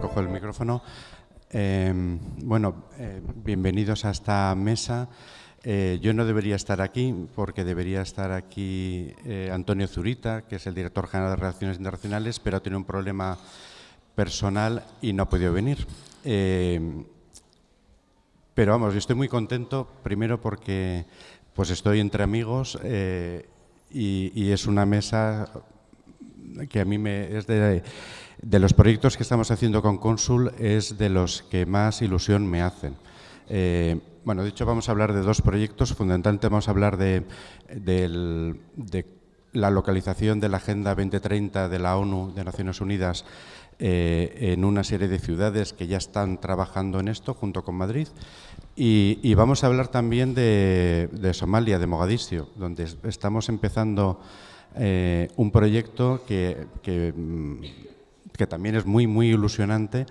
cojo el micrófono. Eh, bueno, eh, bienvenidos a esta mesa. Eh, yo no debería estar aquí porque debería estar aquí Antonio Zurita, que es el director general de Relaciones Internacionales, pero ha tenido un problema personal y no ha podido venir. pero vamos, yo estoy muy contento, primero porque pues estoy entre amigos y, es una mesa que a mí me es de de los proyectos que estamos haciendo con Consul es de los que más ilusión me hacen. Eh, bueno, de hecho vamos a hablar de dos proyectos, fundamentalmente vamos a hablar de, la localización de la Agenda 2030 de la ONU, de Naciones Unidas, eh, en una serie de ciudades que ya están trabajando en esto, junto con Madrid. Y, vamos a hablar también de, Somalia, de Mogadiscio, donde estamos empezando eh, un proyecto que, mm, que también es muy, muy ilusionante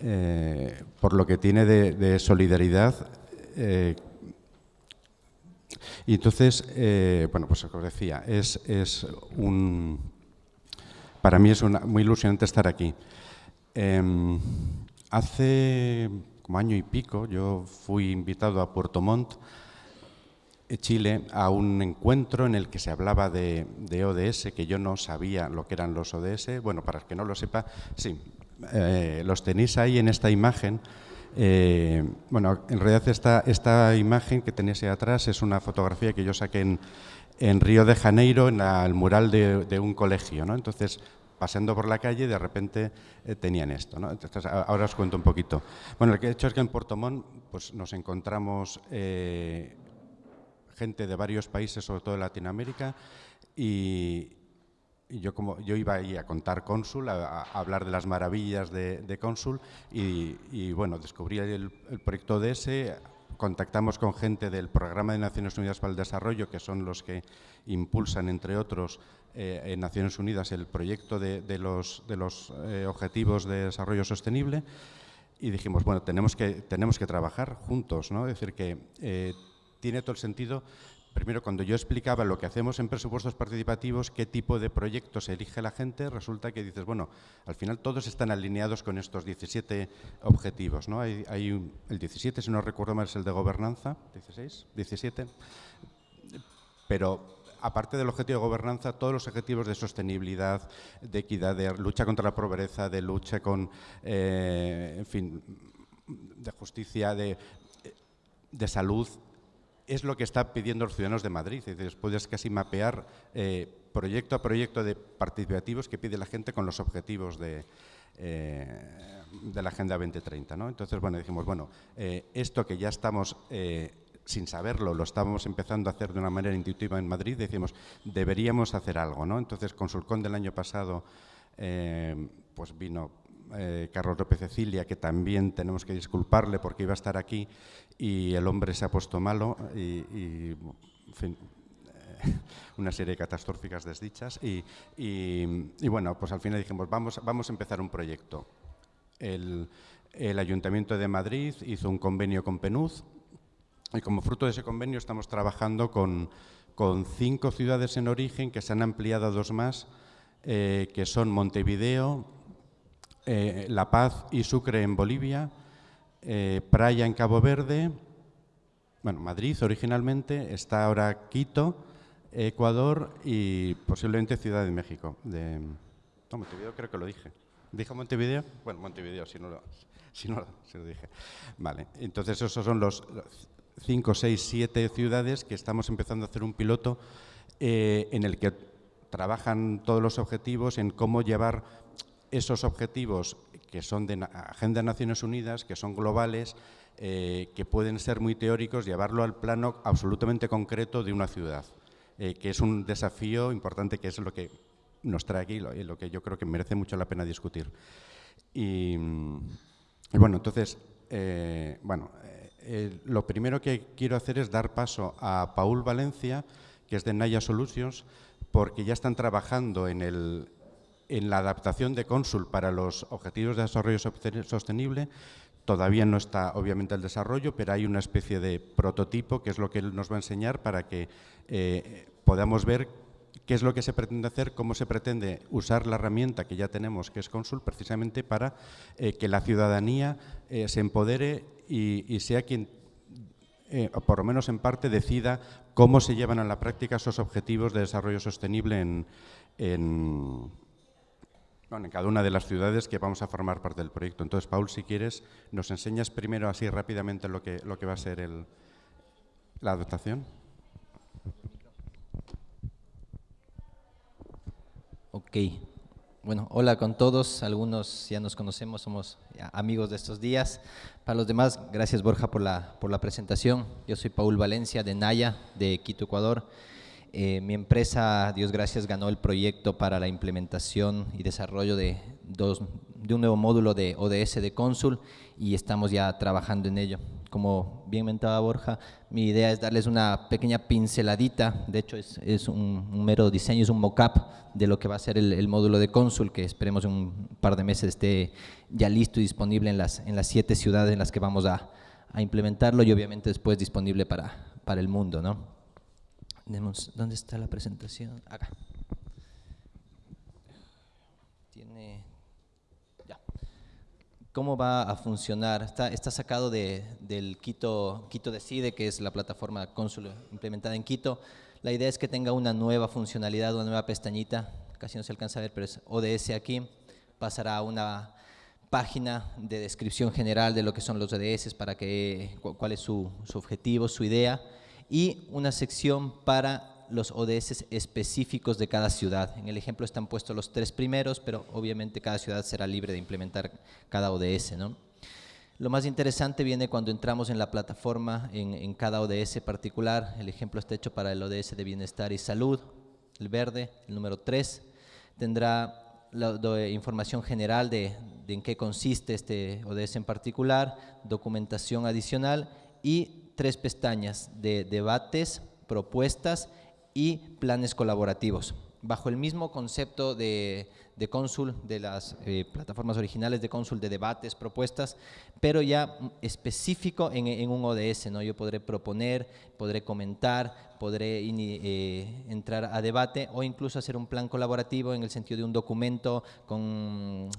eh, por lo que tiene de, solidaridad. Eh, y entonces, bueno, pues como decía, es, es, un... Para mí es muy ilusionante estar aquí. Em, hace como año y pico yo fui invitado a Puerto Montt Chile a un encuentro en el que se hablaba de, ODS, que yo no sabía lo que eran los ODS. Bueno, para el que no lo sepa, sí, eh, los tenéis ahí en esta imagen. Eh, bueno, en realidad esta, esta imagen que tenéis ahí atrás es una fotografía que yo saqué en, en Río de Janeiro, en el mural de, un colegio. ¿no? Entonces, paseando por la calle, de repente eh, tenían esto. ¿no? Ahora os cuento un poquito. Bueno, he hecho es que en Puerto Montt pues, nos encontramos gente de varios países, sobre todo de Latinoamérica, y, yo, como, yo iba ahí a contar Cónsul, a, hablar de las maravillas de, de Cónsul, y, bueno, descubrí el, proyecto DS, contactamos con gente del Programa de Naciones Unidas para el Desarrollo, que son los que impulsan, entre otros, eh, en Naciones Unidas el proyecto de, los, de los eh, Objetivos de Desarrollo Sostenible, y dijimos, bueno, tenemos que, tenemos que trabajar juntos, ¿no? Es decir, que eh, tiene todo el sentido. Primero, cuando yo explicaba lo que hacemos en presupuestos participativos, qué tipo de proyectos elige la gente, resulta que dices, bueno, al final todos están alineados con estos 17 objetivos. ¿no? Hay, el 17, si no recuerdo mal, es el de gobernanza, 16, 17, pero aparte del objetivo de gobernanza, todos los objetivos de sostenibilidad, de equidad, de lucha contra la pobreza, de lucha con, eh, en fin, de justicia, de, de salud, es lo que están pidiendo los ciudadanos de Madrid. Es puedes casi mapear eh, proyecto a proyecto de participativos que pide la gente con los objetivos de, eh, de la Agenda 2030. ¿no? Entonces, bueno, dijimos, bueno, eh, esto que ya estamos, sin saberlo, lo estamos empezando a hacer de una manera intuitiva en Madrid, decimos, deberíamos hacer algo. ¿no? Entonces, con Sulcón del año pasado, pues vino Carlos López Cecilia, que también tenemos que disculparle porque iba a estar aquí y el hombre se ha puesto malo y, eh, una serie de catastróficas desdichas y, bueno, pues al final dijimos, vamos, vamos a empezar un proyecto. El, Ayuntamiento de Madrid hizo un convenio con PNUD y como fruto de ese convenio estamos trabajando con, cinco ciudades en origen que se han ampliado a dos más, eh, que son Montevideo, eh, la Paz y Sucre en Bolivia, eh, Praia en Cabo Verde, bueno, Madrid originalmente, está ahora Quito, Ecuador y posiblemente Ciudad de México. De, no, Montevideo creo que lo dije. ¿Dije Montevideo? Bueno, Montevideo, si no lo, si no, lo dije. Vale, entonces esos son los 5, 6, 7 ciudades que estamos empezando a hacer un piloto eh, en el que trabajan todos los objetivos en cómo llevar esos objetivos que son de Agenda de Naciones Unidas, que son globales, eh, que pueden ser muy teóricos, llevarlo al plano absolutamente concreto de una ciudad, eh, que es un desafío importante, que es lo que nos trae aquí, lo, lo que yo creo que merece mucho la pena discutir. Y, bueno, entonces, eh, bueno, lo primero que quiero hacer es dar paso a Paul Valencia, que es de Naya Solutions, porque ya están trabajando en el, en la adaptación de Consul para los Objetivos de Desarrollo Sostenible todavía no está obviamente el desarrollo, pero hay una especie de prototipo que es lo que él nos va a enseñar para que eh, podamos ver qué es lo que se pretende hacer, cómo se pretende usar la herramienta que ya tenemos, que es Consul, precisamente para eh, que la ciudadanía eh, se empodere y, sea quien, por lo menos en parte, decida cómo se llevan a la práctica esos objetivos de desarrollo sostenible en, en cada una de las ciudades que vamos a formar parte del proyecto. Entonces, Paul, si quieres, nos enseñas primero así rápidamente lo que, lo que va a ser el, la adaptación. Ok. Bueno, hola con todos. Algunos ya nos conocemos, somos amigos de estos días. Para los demás, gracias Borja por la, por la presentación. Yo soy Paul Valencia de Naya, de Quito, Ecuador. Eh, mi empresa, Dios gracias, ganó el proyecto para la implementación y desarrollo de, dos, de un nuevo módulo de ODS de Consul y estamos ya trabajando en ello. Como bien mentaba Borja, mi idea es darles una pequeña pinceladita, de hecho es, un, mero diseño, es un mock-up de lo que va a ser el, módulo de Consul, que esperemos en un par de meses esté ya listo y disponible en las, siete ciudades en las que vamos a, a implementarlo y obviamente después disponible para, para el mundo. ¿no? ¿Dónde está la presentación? Acá. Tiene, ya. ¿Cómo va a funcionar? Está, está sacado de, del Quito, Quito Decide, que es la plataforma Cónsul implementada en Quito. La idea es que tenga una nueva funcionalidad, una nueva pestañita, casi no se alcanza a ver, pero es ODS aquí, pasará a una página de descripción general de lo que son los ODS, para que, cuál es su, su objetivo, su idea, y una sección para los ODS específicos de cada ciudad. En el ejemplo están puestos los tres primeros, pero obviamente cada ciudad será libre de implementar cada ODS. ¿no? Lo más interesante viene cuando entramos en la plataforma, en, cada ODS particular. El ejemplo está hecho para el ODS de Bienestar y Salud, el verde, el número 3. Tendrá la, información general de, de en qué consiste este ODS en particular, documentación adicional y tres pestañas de debates, propuestas y planes colaborativos. Bajo el mismo concepto de, de Consul, de las eh, plataformas originales de Consul, de debates, propuestas, pero ya específico en, un ODS. ¿no? Yo podré proponer, podré comentar, podré eh, entrar a debate o incluso hacer un plan colaborativo en el sentido de un documento con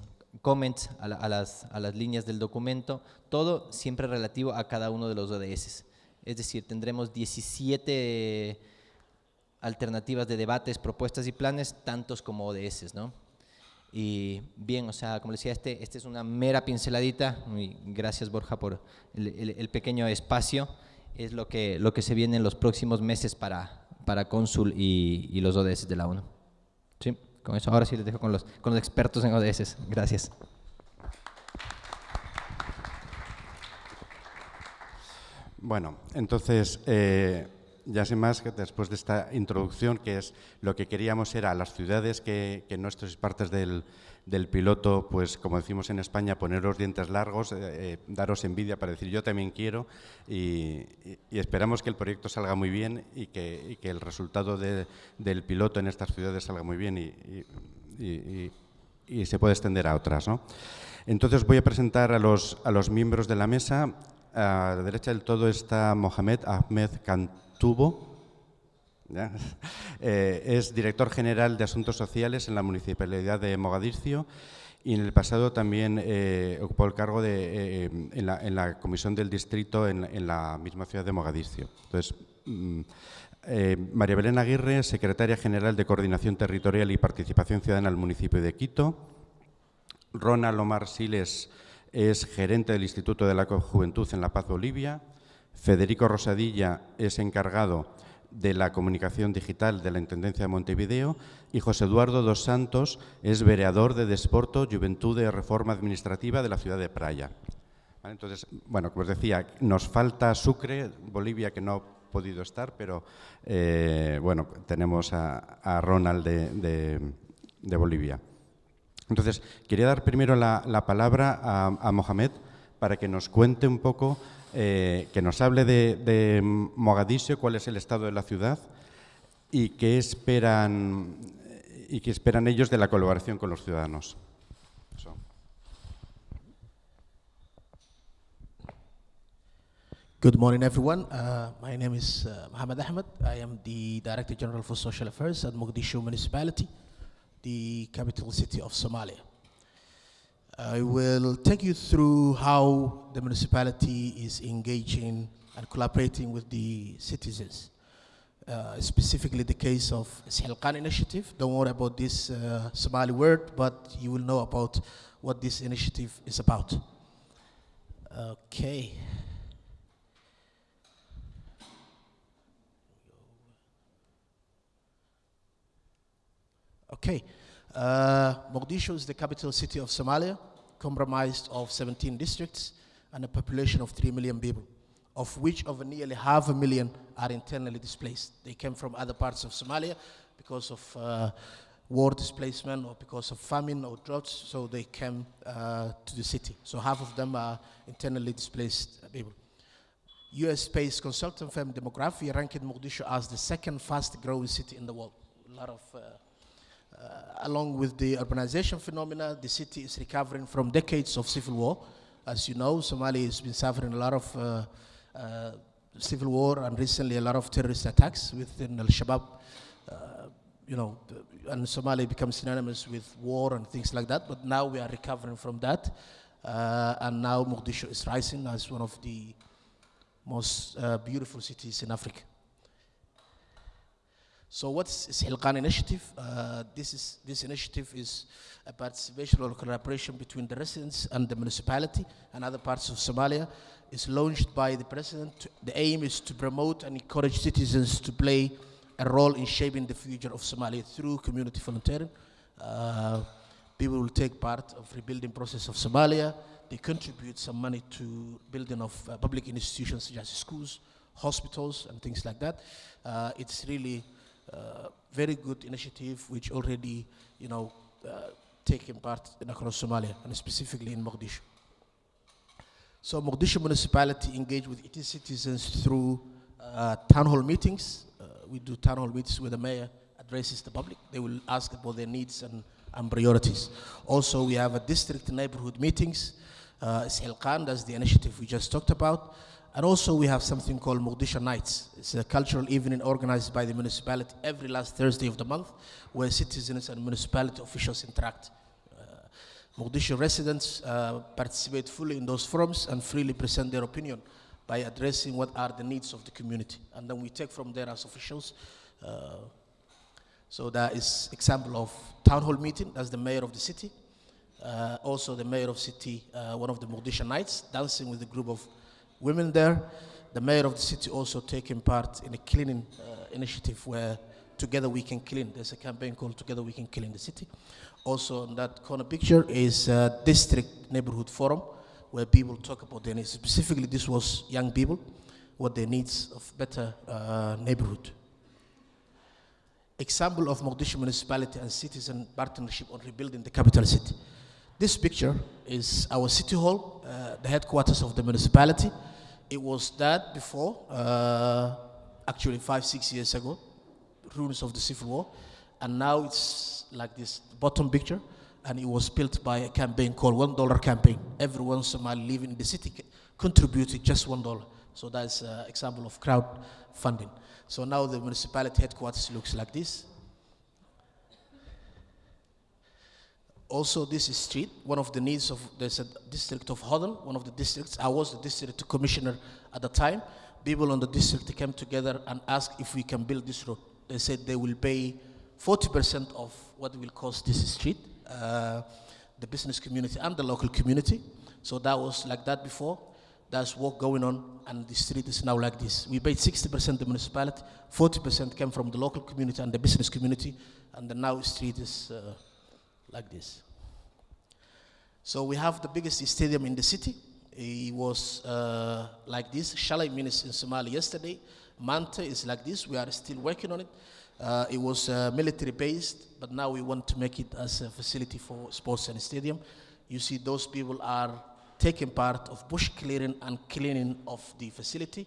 comments a, las, a, las, líneas del documento, todo siempre relativo a cada uno de los ODS. Es decir, tendremos 17 alternativas de debates, propuestas y planes, tantos como ODS, ¿no? Y bien, o sea, como decía, este, este es una mera pinceladita, y gracias Borja por el, pequeño espacio, es lo que, lo que se viene en los próximos meses para, para Consul y, y los ODS de la ONU. ¿Sí? Con eso, ahora sí les dejo con los, con los expertos en ODS. Gracias. Bueno, entonces, eh, ya sin más, que después de esta introducción, que es lo que queríamos era a las ciudades que, en nuestras partes del, piloto, pues como decimos en España, poner los dientes largos, eh, eh, daros envidia para decir yo también quiero y, esperamos que el proyecto salga muy bien y que, el resultado del piloto en estas ciudades salga muy bien y, se puede extender a otras. ¿no? Entonces voy a presentar a los, a los miembros de la mesa. A la derecha del todo está Mohamed Ahmed Cantubo, eh, es director general de Asuntos Sociales en la Municipalidad de Mogadiscio y en el pasado también eh, ocupó el cargo de, eh, en, la, Comisión del Distrito en, la misma ciudad de Mogadiscio. Entonces, mm, María Belén Aguirre, secretaria general de Coordinación Territorial y Participación Ciudadana del municipio de Quito. Ronald Omar Siles es gerente del Instituto de la Juventud en La Paz, Bolivia. Federico Rosadilla es encargado de la comunicación digital de la Intendencia de Montevideo y José Eduardo dos Santos es vereador de Desporto, Juventud de Reforma Administrativa de la ciudad de Praia. Entonces, bueno, como os decía, nos falta Sucre, Bolivia, que no ha podido estar, pero eh, bueno, tenemos a, Ronald de, Bolivia. Entonces, quería dar primero la, palabra a, a Mohamed para que nos cuente un poco eh, que nos hable de, Mogadiscio, cuál es el estado de la ciudad y qué esperan, y qué esperan ellos de la colaboración con los ciudadanos. Good morning, everyone. Uh, my name is uh, Mohammed Ahmed. I am the Director General for Social Affairs at Mogadishu Municipality, the capital city of Somalia. I will take you through how the municipality is engaging and collaborating with the citizens. Uh, specifically the case of Sihilqan initiative. Don't worry about this uh, Somali word, but you will know about what this initiative is about. Okay. Okay. Uh, Mogadishu is the capital city of Somalia, comprised of 17 districts and a population of 3 million people, of which over nearly half a million are internally displaced. They came from other parts of Somalia because of uh, war displacement or because of famine or droughts, so they came uh, to the city. So half of them are internally displaced people. US-based consultant firm Demography ranked Mogadishu as the second fast growing city in the world. A lot of uh, along with the urbanization phenomena, the city is recovering from decades of civil war. As you know, Somalia has been suffering a lot of uh, uh, civil war and recently a lot of terrorist attacks within Al-Shabaab. Uh, you know, and Somalia becomes synonymous with war and things like that. But now we are recovering from that. Uh, and now Mogadishu is rising as one of the most uh, beautiful cities in Africa. So what's Hilqan initiative? Uh, this, is, this initiative is a participation or collaboration between the residents and the municipality and other parts of Somalia. It's launched by the president. The aim is to promote and encourage citizens to play a role in shaping the future of Somalia through community volunteering. Uh, people will take part of rebuilding process of Somalia. They contribute some money to building of uh, public institutions such as schools, hospitals, and things like that. Uh, it's really very good initiative which already, you know, uh, taking part in across Somalia and specifically in Mogadishu. So Mogadishu municipality engage with its citizens through uh, town hall meetings. Uh, we do town hall meetings where the mayor addresses the public. They will ask about their needs and, and priorities. Also, we have a district neighborhood meetings. Uh, Khan, that's the initiative we just talked about. And also we have something called Mogadishu Nights. It's a cultural evening organized by the municipality every last Thursday of the month where citizens and municipality officials interact. Uh, residents uh, participate fully in those forums and freely present their opinion by addressing what are the needs of the community. And then we take from there as officials. Uh, so that is example of town hall meeting, that's the mayor of the city. Uh, also the mayor of city, uh, one of the Mogadishu Nights, dancing with a group of women there. The mayor of the city also taking part in a cleaning uh, initiative where Together We Can Clean. There's a campaign called Together We Can Clean the City. Also in that corner picture is a district neighborhood forum where people talk about their needs. Specifically, this was young people, what their needs of better uh, neighborhood. Example of Mogadishu municipality and citizen partnership on rebuilding the capital city. This picture is our city hall, uh, the headquarters of the municipality. It was that before, uh, actually five, six years ago, ruins of the civil war. And now it's like this bottom picture, and it was built by a campaign called One Dollar Campaign. Everyone Somali living in the city contributed just one dollar. So that's an example of crowd funding. So now the municipality headquarters looks like this. Also this is street, one of the needs of, a district of Hodden, one of the districts, I was the district commissioner at the time. People on the district came together and asked if we can build this road. They said they will pay 40% of what will cost this street, uh, the business community and the local community. So that was like that before. There's work going on and the street is now like this. We paid 60% the municipality, 40% came from the local community and the business community, and the now street is uh, like this. So we have the biggest stadium in the city. It was uh, like this. Shalai means in Somalia yesterday. Manta is like this. We are still working on it. Uh, it was uh, military based, but now we want to make it as a facility for sports and stadium. You see, those people are taking part of bush clearing and cleaning of the facility.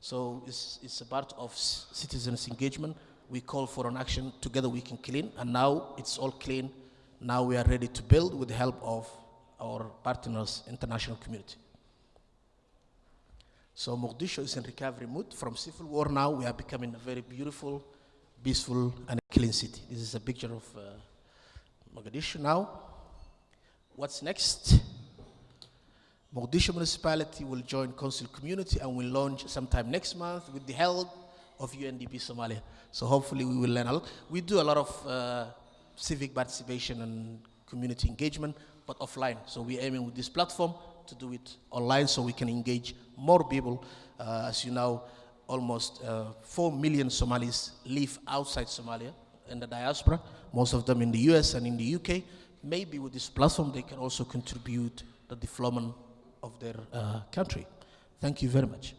So it's, it's a part of citizens' engagement. We call for an action together we can clean, and now it's all clean now we are ready to build with the help of our partners, international community. So Mogadishu is in recovery mood. From civil war now, we are becoming a very beautiful, peaceful, and clean city. This is a picture of uh, Mogadishu now. What's next? Mogadishu municipality will join council community and will launch sometime next month with the help of UNDP Somalia. So hopefully we will learn a lot. We do a lot of uh, civic participation and community engagement, but offline. So we're aiming with this platform to do it online so we can engage more people. Uh, as you know, almost uh, 4 million Somalis live outside Somalia in the diaspora, most of them in the US and in the UK. Maybe with this platform, they can also contribute the development of their uh, country. Thank you very much.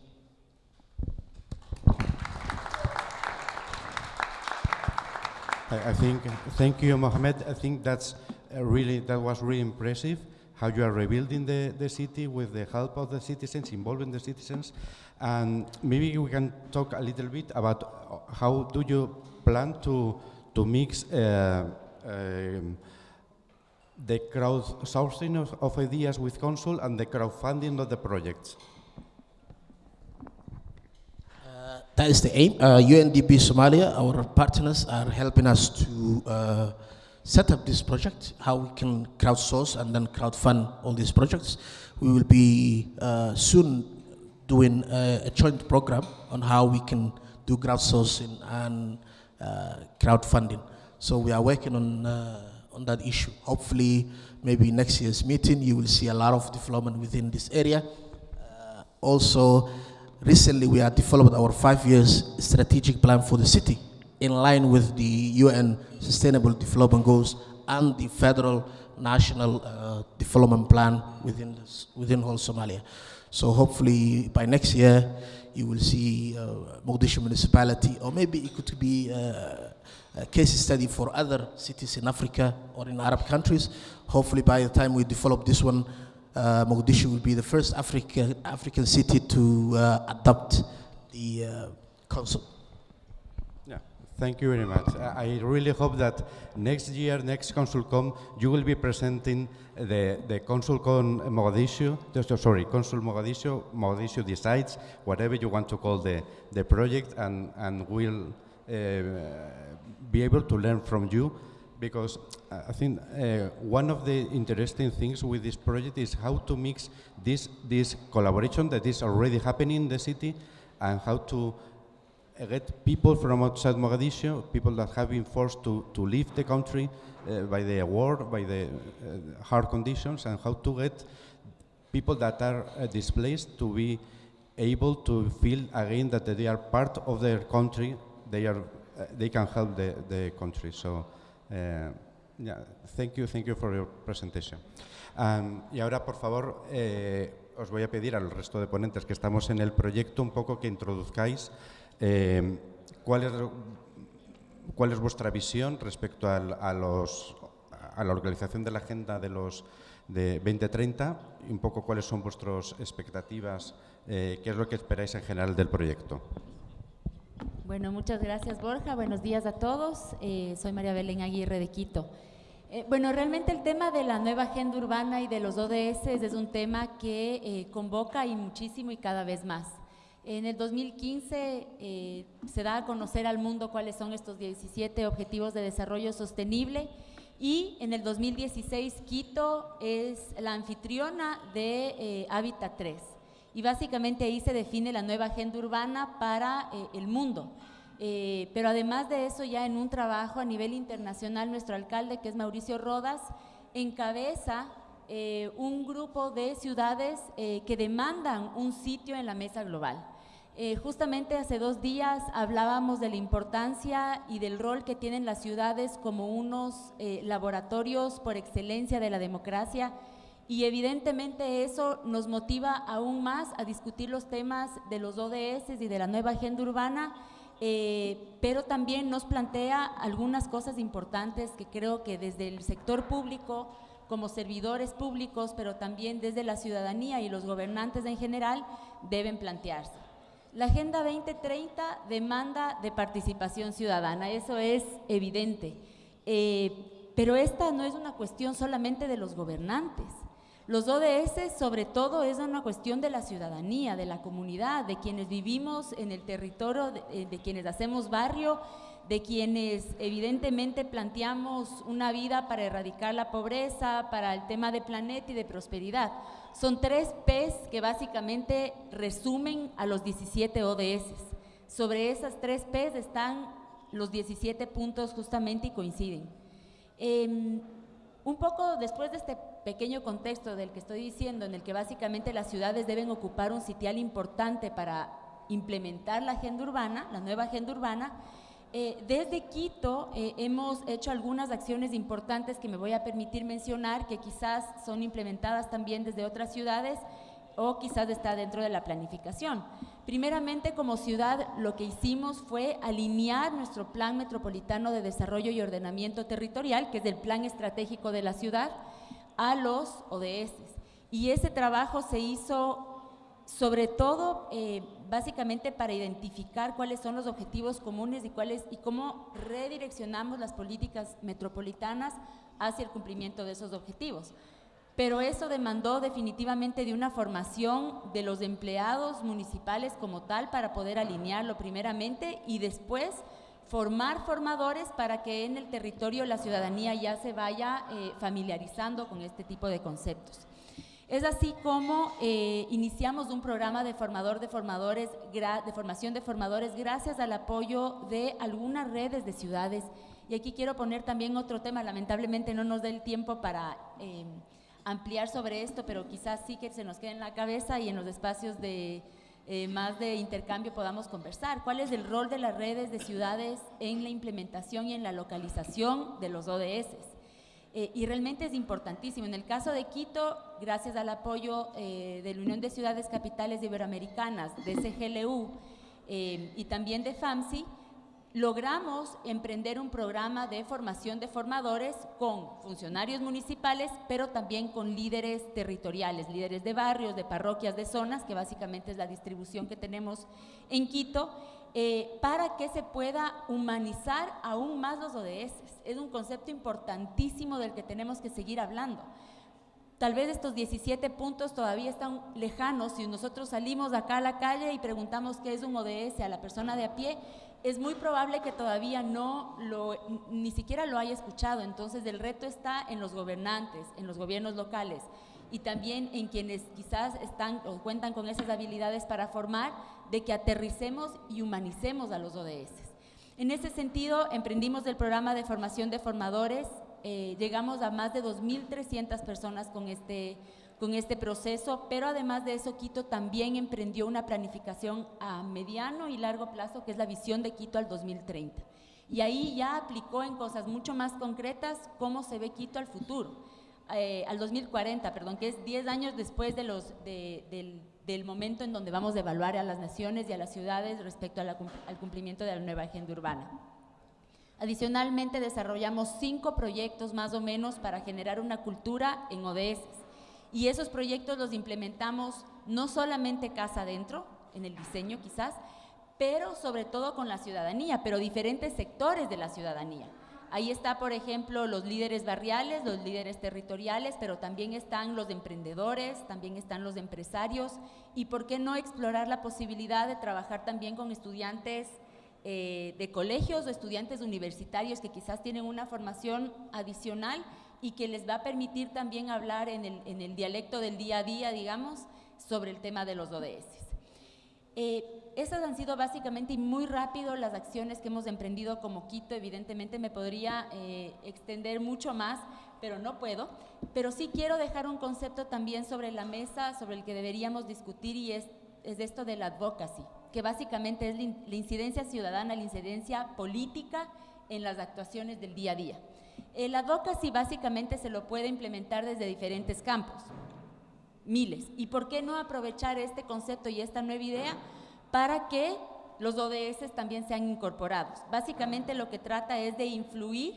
I, I think, thank you, Mohamed. I think that's uh, really, that was really impressive, how you are rebuilding the, the city with the help of the citizens, involving the citizens. And maybe we can talk a little bit about uh, how do you plan to, to mix uh, um, the crowdsourcing of, of ideas with Consul and the crowdfunding of the projects. That is the aim. Uh, UNDP Somalia, our partners, are helping us to uh, set up this project, how we can crowdsource and then crowdfund all these projects. We will be uh, soon doing a, a, joint program on how we can do crowdsourcing and uh, crowdfunding. So we are working on, uh, on that issue. Hopefully, maybe next year's meeting, you will see a lot of development within this area. Uh, also, Recently, we have developed our five years strategic plan for the city in line with the UN Sustainable Development Goals and the federal national uh, development plan within, this, within whole Somalia. So hopefully by next year, you will see uh, Mogadishu municipality, or maybe it could be uh, a case study for other cities in Africa or in Arab countries. Hopefully by the time we develop this one, uh, Mogadishu will be the first Africa, African city to uh, adopt the uh. Yeah, thank you very much. I really hope that next year, next ConsulCom, you will be presenting the, the ConsulCom Mogadishu, just, sorry, Consul Mogadishu, Mogadishu decides, whatever you want to call the, the project, and, and we'll uh, be able to learn from you because I think uh, one of the interesting things with this project is how to mix this, this collaboration that is already happening in the city and how to uh, get people from outside Mogadishu, people that have been forced to, to leave the country uh, by the war, by the uh, hard conditions, and how to get people that are uh, displaced to be able to feel again that they are part of their country, they, are, uh, they can help the, the country. So. Yeah, thank you, thank you for your presentation. Y ahora, por favor, eh, os voy a pedir al resto de ponentes que estamos en el proyecto un poco que introduzcáis eh, cuál, es, cuál es vuestra visión respecto al, a, los, a la organización de la agenda de los de 2030 y un poco cuáles son vuestras expectativas, eh, qué es lo que esperáis en general del proyecto. Bueno, muchas gracias Borja. Buenos días a todos. Eh, soy María Belén Aguirre de Quito. Eh, bueno, realmente el tema de la nueva agenda urbana y de los ODS es un tema que eh, convoca y muchísimo y cada vez más. En el 2015 se da a conocer al mundo cuáles son estos 17 Objetivos de Desarrollo Sostenible y en el 2016 Quito es la anfitriona de Hábitat 3 y básicamente ahí se define la nueva agenda urbana para eh, el mundo. Eh, pero además de eso, ya en un trabajo a nivel internacional, nuestro alcalde, que es Mauricio Rodas, encabeza eh, un grupo de ciudades que demandan un sitio en la mesa global. justamente hace dos días hablábamos de la importancia y del rol que tienen las ciudades como unos laboratorios por excelencia de la democracia y evidentemente eso nos motiva aún más a discutir los temas de los ODS y de la nueva agenda urbana, eh, pero también nos plantea algunas cosas importantes que creo que desde el sector público, como servidores públicos, pero también desde la ciudadanía y los gobernantes en general, deben plantearse. La Agenda 2030 demanda de participación ciudadana, eso es evidente, eh, pero esta no es una cuestión solamente de los gobernantes, Los ODS sobre todo es una cuestión de la ciudadanía, de la comunidad, de quienes vivimos en el territorio, de, eh, de quienes hacemos barrio, de quienes evidentemente planteamos una vida para erradicar la pobreza, para el tema de planeta y de prosperidad. Son tres P's que básicamente resumen a los 17 ODS. Sobre esas tres P's están los 17 puntos justamente y coinciden. Em, un poco después de este pequeño contexto del que estoy diciendo, en el que básicamente las ciudades deben ocupar un sitial importante para implementar la agenda urbana, la nueva agenda urbana, eh, desde Quito eh, hemos hecho algunas acciones importantes que me voy a permitir mencionar, que quizás son implementadas también desde otras ciudades o quizás está dentro de la planificación. Primeramente, como ciudad, lo que hicimos fue alinear nuestro Plan Metropolitano de Desarrollo y Ordenamiento Territorial, que es el plan estratégico de la ciudad, a los ODS. Y ese trabajo se hizo sobre todo eh, básicamente para identificar cuáles son los objetivos comunes y, cuáles, y cómo redireccionamos las políticas metropolitanas hacia el cumplimiento de esos objetivos. Pero eso demandó definitivamente de una formación de los empleados municipales como tal para poder alinearlo primeramente y después formar formadores para que en el territorio la ciudadanía ya se vaya eh, familiarizando con este tipo de conceptos. Es así como eh, iniciamos un programa de formador de formadores, de formación de formadores, gracias al apoyo de algunas redes de ciudades. Y aquí quiero poner también otro tema, lamentablemente no nos da el tiempo para eh, ampliar sobre esto, pero quizás sí que se nos quede en la cabeza y en los espacios de eh, más de intercambio podamos conversar. ¿Cuál es el rol de las redes de ciudades en la implementación y en la localización de los ODS? Eh, y realmente es importantísimo. En el caso de Quito, gracias al apoyo eh, de la Unión de Ciudades Capitales Iberoamericanas, de CGLU eh, y también de FAMSI, logramos emprender un programa de formación de formadores con funcionarios municipales, pero también con líderes territoriales, líderes de barrios, de parroquias, de zonas, que básicamente es la distribución que tenemos en Quito, eh, para que se pueda humanizar aún más los ODS. Es un concepto importantísimo del que tenemos que seguir hablando. Tal vez estos 17 puntos todavía están lejanos. Si nosotros salimos acá a la calle y preguntamos qué es un ODS a la persona de a pie, es muy probable que todavía no lo, ni siquiera lo haya escuchado. Entonces el reto está en los gobernantes, en los gobiernos locales y también en quienes quizás están o cuentan con esas habilidades para formar, de que aterricemos y humanicemos a los ODS. En ese sentido, emprendimos el programa de formación de formadores, eh, llegamos a más de 2.300 personas con este, con este proceso, pero además de eso, Quito también emprendió una planificación a mediano y largo plazo, que es la visión de Quito al 2030. Y ahí ya aplicó en cosas mucho más concretas cómo se ve Quito al futuro, eh, al 2040, perdón, que es 10 años después de los, del del momento en donde vamos a evaluar a las naciones y a las ciudades respecto al cumplimiento de la nueva agenda urbana. Adicionalmente, desarrollamos cinco proyectos más o menos para generar una cultura en ODS. Y esos proyectos los implementamos no solamente casa adentro, en el diseño quizás, pero sobre todo con la ciudadanía, pero diferentes sectores de la ciudadanía. Ahí está, por ejemplo, los líderes barriales, los líderes territoriales, pero también están los emprendedores, también están los empresarios y por qué no explorar la posibilidad de trabajar también con estudiantes eh, de colegios o estudiantes universitarios que quizás tienen una formación adicional y que les va a permitir también hablar en el, en el dialecto del día a día, digamos, sobre el tema de los ODS. Eh, esas han sido básicamente y muy rápido las acciones que hemos emprendido como Quito. Evidentemente me podría eh, extender mucho más, pero no puedo. Pero sí quiero dejar un concepto también sobre la mesa, sobre el que deberíamos discutir y es, es esto de la advocacy, que básicamente es la incidencia ciudadana, la incidencia política en las actuaciones del día a día. El advocacy básicamente se lo puede implementar desde diferentes campos, miles. ¿Y por qué no aprovechar este concepto y esta nueva idea? para que los ODS también sean incorporados. Básicamente lo que trata es de influir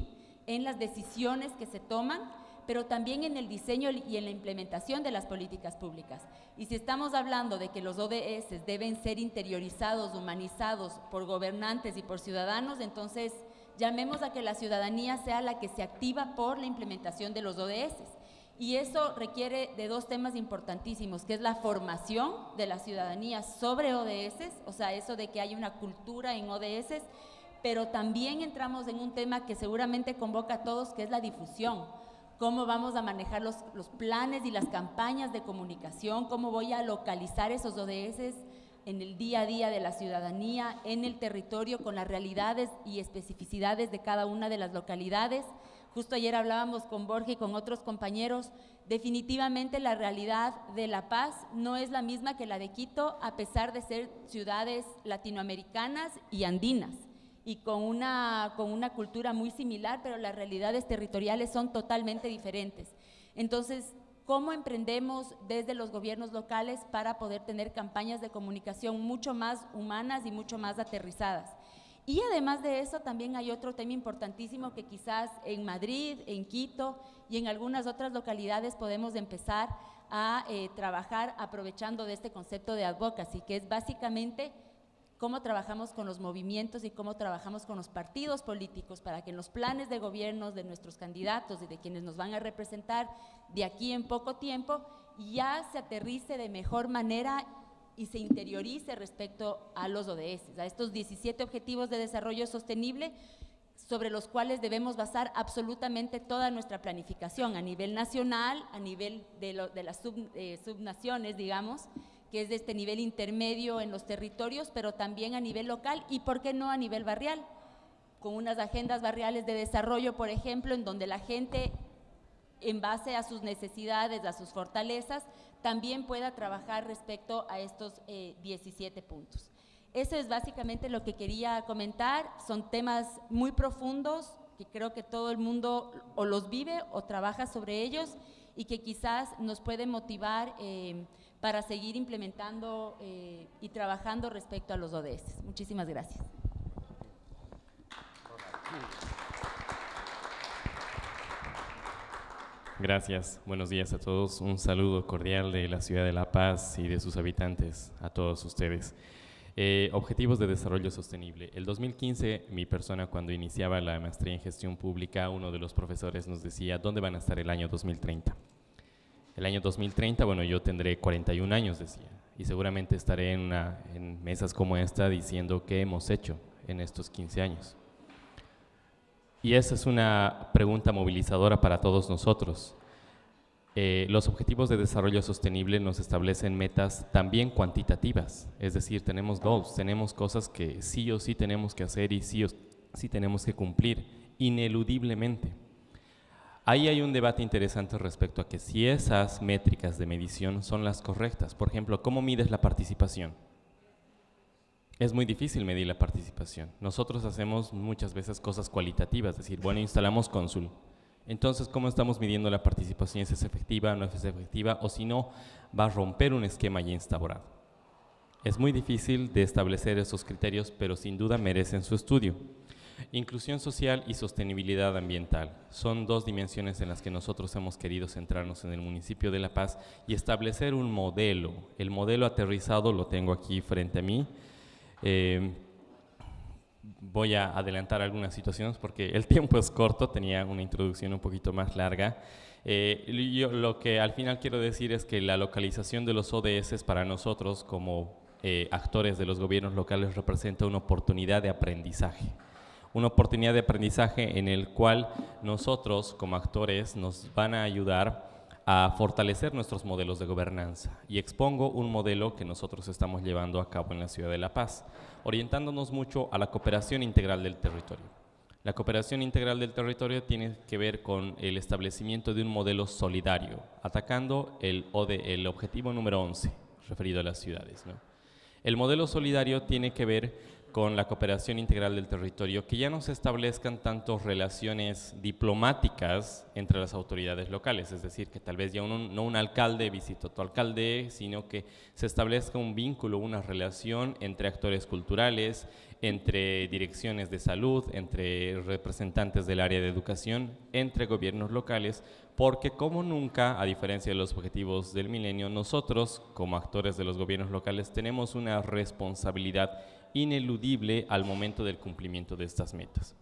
en las decisiones que se toman, pero también en el diseño y en la implementación de las políticas públicas. Y si estamos hablando de que los ODS deben ser interiorizados, humanizados por gobernantes y por ciudadanos, entonces llamemos a que la ciudadanía sea la que se activa por la implementación de los ODS Y eso requiere de dos temas importantísimos, que es la formación de la ciudadanía sobre ODS, o sea, eso de que hay una cultura en ODS, pero también entramos en un tema que seguramente convoca a todos, que es la difusión. Cómo vamos a manejar los, los planes y las campañas de comunicación, cómo voy a localizar esos ODS en el día a día de la ciudadanía, en el territorio, con las realidades y especificidades de cada una de las localidades. Justo ayer hablábamos con Borja y con otros compañeros, definitivamente la realidad de La Paz no es la misma que la de Quito, a pesar de ser ciudades latinoamericanas y andinas, y con una, con una cultura muy similar, pero las realidades territoriales son totalmente diferentes. Entonces, ¿cómo emprendemos desde los gobiernos locales para poder tener campañas de comunicación mucho más humanas y mucho más aterrizadas? Y además de eso, también hay otro tema importantísimo que quizás en Madrid, en Quito y en algunas otras localidades podemos empezar a eh, trabajar aprovechando de este concepto de advocacy, que es básicamente cómo trabajamos con los movimientos y cómo trabajamos con los partidos políticos para que en los planes de gobierno de nuestros candidatos y de quienes nos van a representar de aquí en poco tiempo ya se aterrice de mejor manera y se interiorice respecto a los ODS, a estos 17 Objetivos de Desarrollo Sostenible sobre los cuales debemos basar absolutamente toda nuestra planificación a nivel nacional, a nivel de, las eh, subnaciones, digamos, que es de este nivel intermedio en los territorios, pero también a nivel local y, ¿por qué no, a nivel barrial? Con unas agendas barriales de desarrollo, por ejemplo, en donde la gente, en base a sus necesidades, a sus fortalezas, también pueda trabajar respecto a estos 17 eh, puntos. Eso es básicamente lo que quería comentar. Son temas muy profundos que creo que todo el mundo o los vive o trabaja sobre ellos y que quizás nos pueden motivar eh, para seguir implementando eh, y trabajando respecto a los ODS. Muchísimas gracias. Gracias, buenos días a todos. Un saludo cordial de la ciudad de La Paz y de sus habitantes a todos ustedes. Eh, objetivos de desarrollo sostenible. El 2015, mi persona cuando iniciaba la maestría en gestión pública, uno de los profesores nos decía, ¿dónde van a estar el año 2030? El año 2030, bueno, yo tendré 41 años, decía, y seguramente estaré en, mesas como esta diciendo qué hemos hecho en estos 15 años. Y esa es una pregunta movilizadora para todos nosotros. Eh, los objetivos de desarrollo sostenible nos establecen metas también cuantitativas, es decir, tenemos goals, tenemos cosas que sí o sí tenemos que hacer y sí o sí tenemos que cumplir ineludiblemente. Ahí hay un debate interesante respecto a que si esas métricas de medición son las correctas. Por ejemplo, ¿cómo mides la participación? es muy difícil medir la participación. Nosotros hacemos muchas veces cosas cualitativas, es decir, bueno, instalamos cónsul. Entonces, ¿cómo estamos midiendo la participación? ¿Es efectiva, no es efectiva? O si no, va a romper un esquema ya instaurado. Es muy difícil de establecer esos criterios, pero sin duda merecen su estudio. Inclusión social y sostenibilidad ambiental son dos dimensiones en las que nosotros hemos querido centrarnos en el municipio de La Paz y establecer un modelo. El modelo aterrizado lo tengo aquí frente a mí, eh, voy a adelantar algunas situaciones porque el tiempo es corto, tenía una introducción un poquito más larga. Eh, lo que al final quiero decir es que la localización de los ODS para nosotros como eh, actores de los gobiernos locales representa una oportunidad de aprendizaje. Una oportunidad de aprendizaje en el cual nosotros como actores nos van a ayudar a fortalecer nuestros modelos de gobernanza y expongo un modelo que nosotros estamos llevando a cabo en la ciudad de La Paz, orientándonos mucho a la cooperación integral del territorio. La cooperación integral del territorio tiene que ver con el establecimiento de un modelo solidario, atacando el, el objetivo número 11, referido a las ciudades. El modelo solidario tiene que ver con la cooperación integral del territorio, que ya no se establezcan tanto relaciones diplomáticas entre las autoridades locales, es decir, que tal vez ya no un alcalde visita a tu alcalde, sino que se establezca un vínculo, una relación entre actores culturales, entre direcciones de salud, entre representantes del área de educación, entre gobiernos locales, porque como nunca, a diferencia de los objetivos del milenio, nosotros como actores de los gobiernos locales tenemos una responsabilidad ineludible al momento del cumplimiento de estas metas.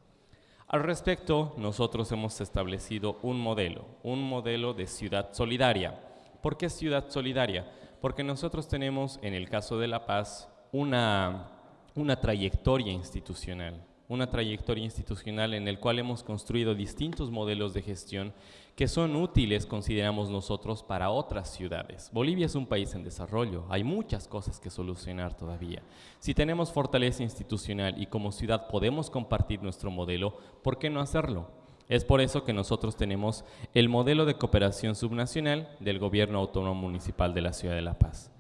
Al respecto, nosotros hemos establecido un modelo, un modelo de ciudad solidaria. ¿Por qué ciudad solidaria? Porque nosotros tenemos, en el caso de La Paz, una, una trayectoria institucional, una trayectoria institucional en el cual hemos construido distintos modelos de gestión que son útiles, consideramos nosotros, para otras ciudades. Bolivia es un país en desarrollo, hay muchas cosas que solucionar todavía. Si tenemos fortaleza institucional y como ciudad podemos compartir nuestro modelo, ¿por qué no hacerlo? Es por eso que nosotros tenemos el modelo de cooperación subnacional del Gobierno Autónomo Municipal de la Ciudad de La Paz.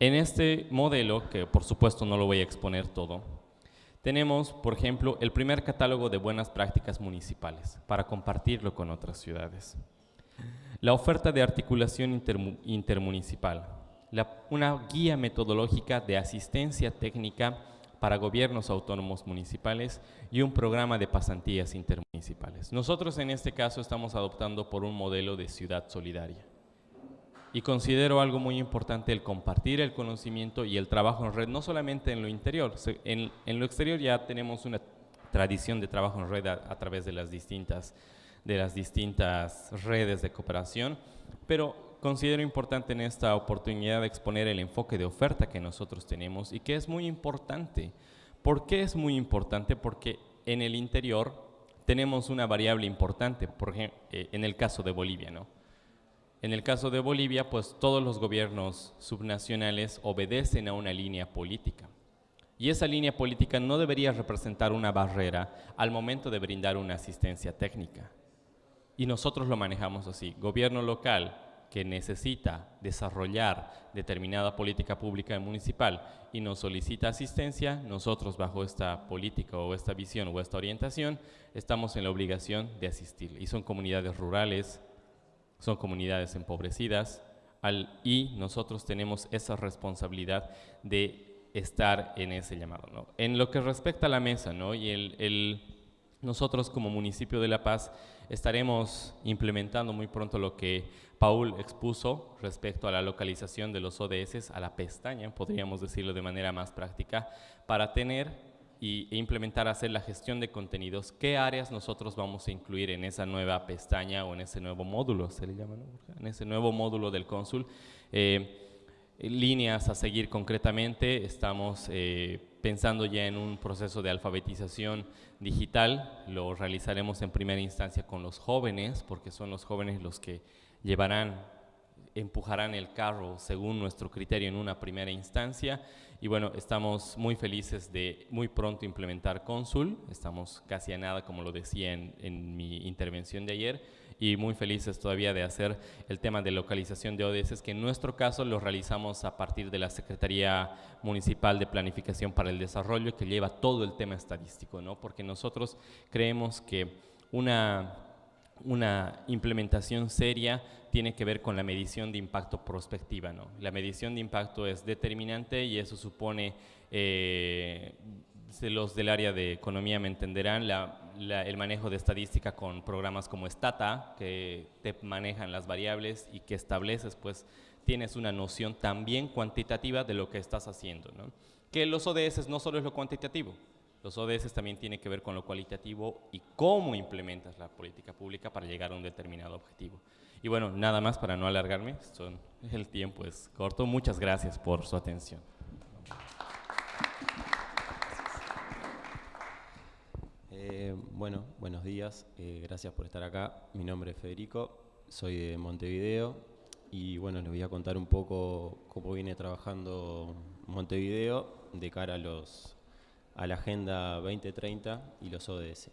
En este modelo, que por supuesto no lo voy a exponer todo, tenemos, por ejemplo, el primer catálogo de buenas prácticas municipales para compartirlo con otras ciudades. La oferta de articulación intermunicipal, una guía metodológica de asistencia técnica para gobiernos autónomos municipales y un programa de pasantías intermunicipales. Nosotros en este caso estamos adoptando por un modelo de ciudad solidaria. Y considero algo muy importante el compartir el conocimiento y el trabajo en red, no solamente en lo interior, en, lo exterior ya tenemos una tradición de trabajo en red a, través de las, distintas, de las distintas redes de cooperación, pero considero importante en esta oportunidad exponer el enfoque de oferta que nosotros tenemos y que es muy importante. ¿Por qué es muy importante? Porque en el interior tenemos una variable importante, por ejemplo, eh, en el caso de Bolivia, ¿no? En el caso de Bolivia, pues todos los gobiernos subnacionales obedecen a una línea política. Y esa línea política no debería representar una barrera al momento de brindar una asistencia técnica. Y nosotros lo manejamos así. Gobierno local que necesita desarrollar determinada política pública municipal y nos solicita asistencia, nosotros bajo esta política o esta visión o esta orientación estamos en la obligación de asistir. Y son comunidades rurales, son comunidades empobrecidas y nosotros tenemos esa responsabilidad de estar en ese llamado. En lo que respecta a la mesa, ¿no? y el, nosotros como municipio de La Paz estaremos implementando muy pronto lo que Paul expuso respecto a la localización de los ODS a la pestaña, podríamos decirlo de manera más práctica, para tener y, e implementar, hacer la gestión de contenidos, ¿qué áreas nosotros vamos a incluir en esa nueva pestaña o en ese nuevo módulo, se le llama, en ese nuevo módulo del cónsul? Eh, líneas a seguir concretamente, estamos eh, pensando ya en un proceso de alfabetización digital, lo realizaremos en primera instancia con los jóvenes, porque son los jóvenes los que llevarán empujarán el carro según nuestro criterio en una primera instancia. Y bueno, estamos muy felices de muy pronto implementar Consul, estamos casi a nada como lo decía en, en mi intervención de ayer y muy felices todavía de hacer el tema de localización de ODS, que en nuestro caso lo realizamos a partir de la Secretaría Municipal de Planificación para el Desarrollo, que lleva todo el tema estadístico, ¿no? porque nosotros creemos que una, una implementación seria tiene que ver con la medición de impacto prospectiva. ¿no? La medición de impacto es determinante y eso supone, eh, los del área de economía me entenderán, el manejo de estadística con programas como Stata, que te manejan las variables y que estableces, pues tienes una noción también cuantitativa de lo que estás haciendo. ¿no? Que los ODS no solo es lo cuantitativo, los ODS también tienen que ver con lo cualitativo y cómo implementas la política pública para llegar a un determinado objetivo. Y bueno, nada más para no alargarme, son, el tiempo es corto. Muchas gracias por su atención. Eh, bueno, buenos días, eh, gracias por estar acá. Mi nombre es Federico, soy de Montevideo y bueno, les voy a contar un poco cómo viene trabajando Montevideo de cara a, los, a la Agenda 2030 y los ODS.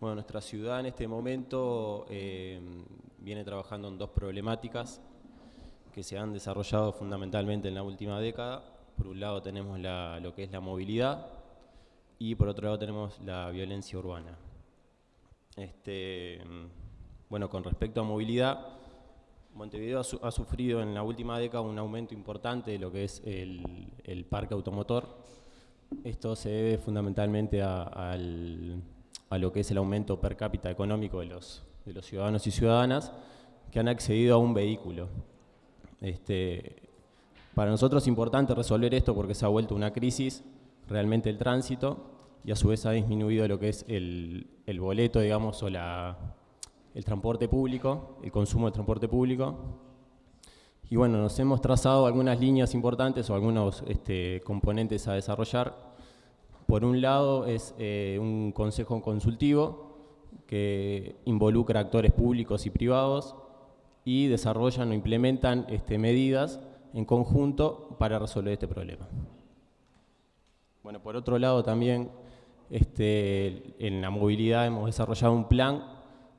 Bueno, nuestra ciudad en este momento eh, viene trabajando en dos problemáticas que se han desarrollado fundamentalmente en la última década. Por un lado tenemos lo que es la movilidad y por otro lado tenemos la violencia urbana. Este, bueno, con respecto a movilidad, Montevideo ha, sufrido en la última década un aumento importante de lo que es el, parque automotor. Esto se debe fundamentalmente al a lo que es el aumento per cápita económico de los, ciudadanos y ciudadanas que han accedido a un vehículo. Este, para nosotros es importante resolver esto porque se ha vuelto una crisis realmente el tránsito y a su vez ha disminuido lo que es el, boleto, digamos, o la, el transporte público, el consumo de transporte público. Y bueno, nos hemos trazado algunas líneas importantes o algunos este, componentes a desarrollar. Por un lado es eh, un consejo consultivo que involucra actores públicos y privados y desarrollan o implementan este, medidas en conjunto para resolver este problema. Bueno, por otro lado también este, en la movilidad hemos desarrollado un plan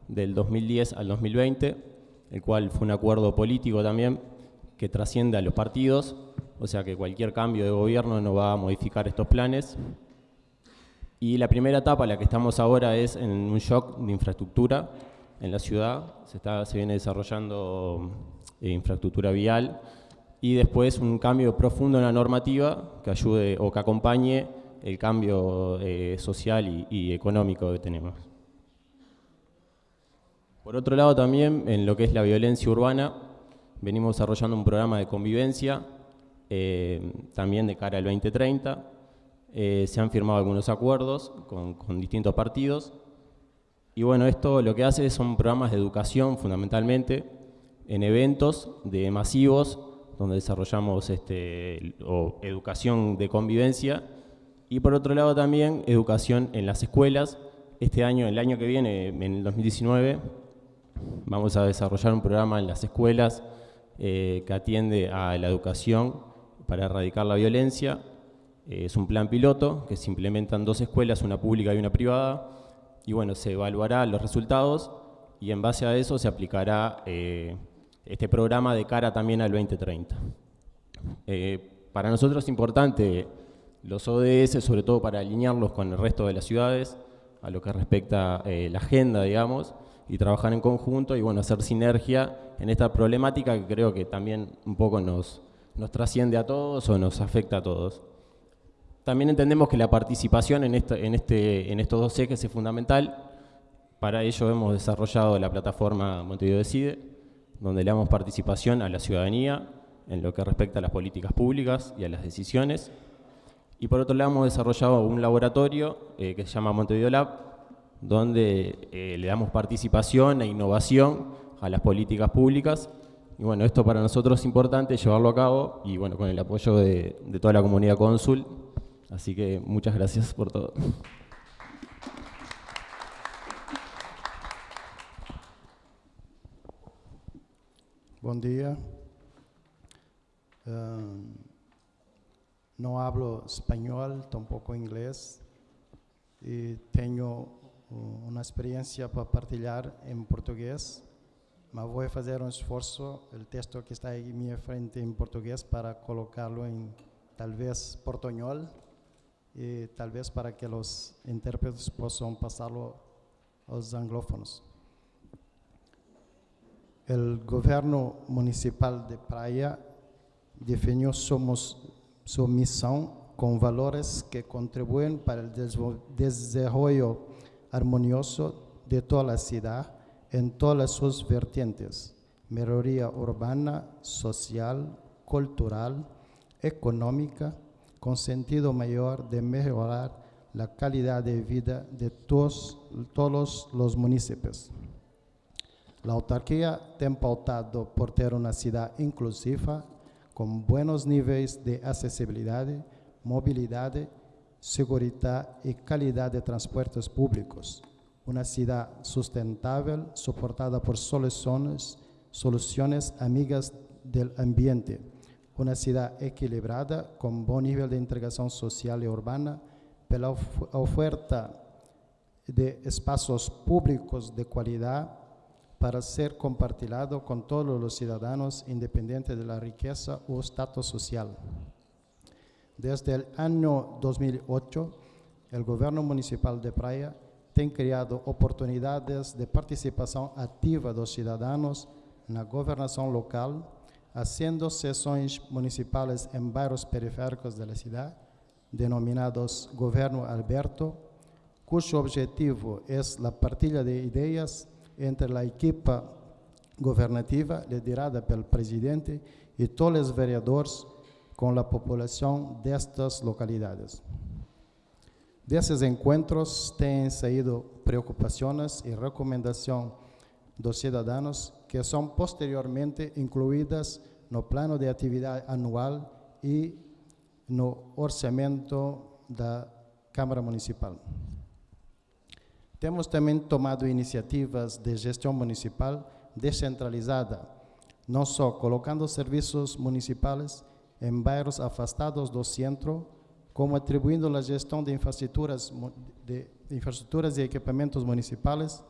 del 2010 al 2020, el cual fue un acuerdo político también que trasciende a los partidos, o sea que cualquier cambio de gobierno no va a modificar estos planes. Y la primera etapa, la que estamos ahora, es en un shock de infraestructura en la ciudad. Se, está, viene desarrollando eh, infraestructura vial y después un cambio profundo en la normativa que ayude o que acompañe el cambio eh, social y, económico que tenemos. Por otro lado también, en lo que es la violencia urbana, venimos desarrollando un programa de convivencia, eh, también de cara al 2030. Eh, se han firmado algunos acuerdos con, con, distintos partidos. Y bueno, esto lo que hace son programas de educación fundamentalmente, en eventos de masivos, donde desarrollamos este, o educación de convivencia, y por otro lado también educación en las escuelas. Este año, el año que viene, en el 2019, vamos a desarrollar un programa en las escuelas eh, que atiende a la educación para erradicar la violencia. Eh, es un plan piloto que se implementan dos escuelas, una pública y una privada, y bueno, se evaluará los resultados y en base a eso se aplicará eh, este programa de cara también al 2030. para nosotros es importante los ODS, sobre todo para alinearlos con el resto de las ciudades, a lo que respecta la agenda, digamos, y trabajar en conjunto y bueno, hacer sinergia en esta problemática que creo que también un poco nos, nos trasciende a todos o nos afecta a todos. También entendemos que la participación en, en, este, en estos dos ejes es fundamental. Para ello hemos desarrollado la plataforma Montevideo Decide, donde le damos participación a la ciudadanía en lo que respecta a las políticas públicas y a las decisiones. Y por otro lado hemos desarrollado un laboratorio eh, que se llama Montevideo Lab, donde eh, le damos participación e innovación a las políticas públicas. Y bueno, esto para nosotros es importante llevarlo a cabo y bueno, con el apoyo de, de toda la comunidad cónsul. Así que muchas gracias por todo. Buen día. Um, no hablo español, tampoco inglés, y tengo uh, una experiencia para partilhar en portugués, pero voy a hacer un esfuerzo, el texto que está ahí en mi frente en portugués, para colocarlo en tal vez portuñol, y tal vez para que los intérpretes puedan pasarlo a los anglófonos. El gobierno municipal de Praia definió somos su misión con valores que contribuyen para el desarrollo armonioso de toda la ciudad en todas sus vertientes, mejoría urbana, social, cultural, económica, con sentido mayor de mejorar la calidad de vida de todos, los municipios. La autarquía ha pautado por tener una ciudad inclusiva con buenos niveles de accesibilidad, movilidad, seguridad y calidad de transportes públicos. Una ciudad sustentable soportada por soluciones, soluciones amigas del ambiente. Una ciudad equilibrada con buen nivel de integración social y urbana, pela oferta de espacios públicos de calidad para ser compartilhado con todos los ciudadanos independiente de la riqueza o estatus social. Desde el año 2008, el gobierno municipal de Praia ha creado oportunidades de participación activa de los ciudadanos en la gobernación local, haciendo sesiones municipales en barrios periféricos de la ciudad, denominados Gobierno Alberto, cuyo objetivo es la partida de ideas entre la equipa governativa liderada pelo presidente e todos os vereadores com a população destas localidades. Desses encontros têm saído preocupações e recomendações dos cidadãos que são posteriormente incluídas no plano de atividade anual e no orçamento da Câmara Municipal. Temos também tomado iniciativas de gestão municipal descentralizada, não só colocando serviços municipais em bairros afastados do centro, como atribuindo a gestão de infraestruturas, de infraestruturas e equipamentos municipais,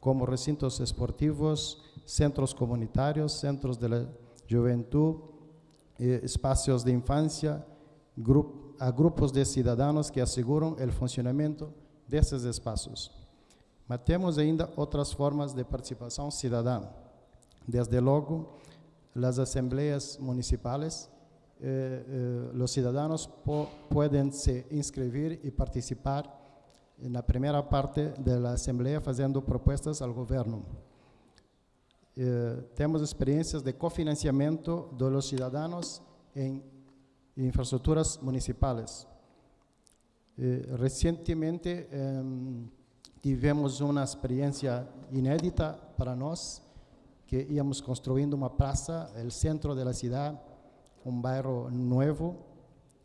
como recintos esportivos, centros comunitários, centros de juventude, eh, espaços de infância, a grupos de cidadãos que asseguram o funcionamento desses espaços. Mas temos ainda outras formas de participação cidadã. Desde logo, as assembleias municipais, eh, eh, os cidadãos po podem se inscrever e participar na primeira parte da assembleia fazendo propostas ao governo. Eh, temos experiências de cofinanciamento dos cidadãos em infraestruturas municipais. Eh, recentemente em, tivemos uma experiência inédita para nós, que íamos construindo uma praça, el centro de la ciudad, un bairro nuevo,